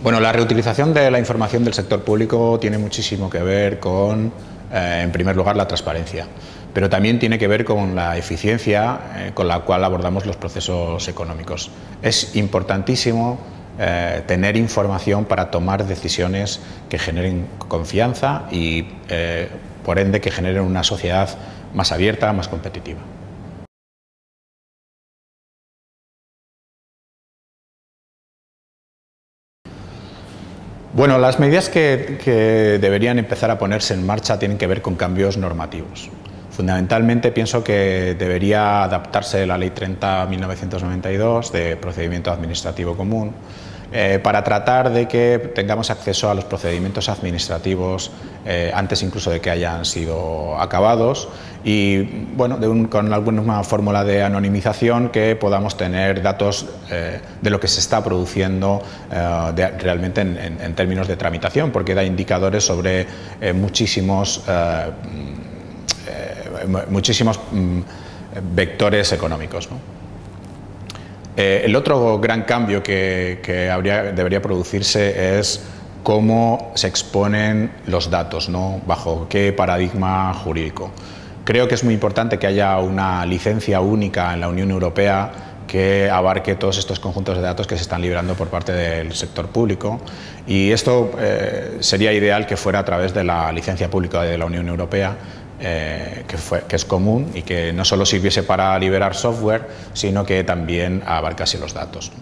Bueno, la reutilización de la información del sector público tiene muchísimo que ver con, eh, en primer lugar, la transparencia, pero también tiene que ver con la eficiencia eh, con la cual abordamos los procesos económicos. Es importantísimo eh, tener información para tomar decisiones que generen confianza y, por ende, que generen una sociedad más abierta, más competitiva. Bueno, las medidas que, deberían empezar a ponerse en marcha tienen que ver con cambios normativos. Fundamentalmente pienso que debería adaptarse la Ley 30-1992 de procedimiento administrativo común eh, para tratar de que tengamos acceso a los procedimientos administrativos eh, antes incluso de que hayan sido acabados y bueno, con alguna fórmula de anonimización que podamos tener datos eh, de lo que se está produciendo realmente en, términos de tramitación, porque da indicadores sobre muchísimos, muchísimos mm, vectores económicos. Eh, el otro gran cambio que, debería producirse es cómo se exponen los datos, ¿no? bajo qué paradigma jurídico. Creo que es muy importante que haya una licencia única en la Unión Europea que abarque todos estos conjuntos de datos que se están liberando por parte del sector público y esto eh, sería ideal que fuera a través de la licencia pública de la Unión Europea eh, que, fue, que, es común y que no solo sirviese para liberar software, sino que también abarcase los datos.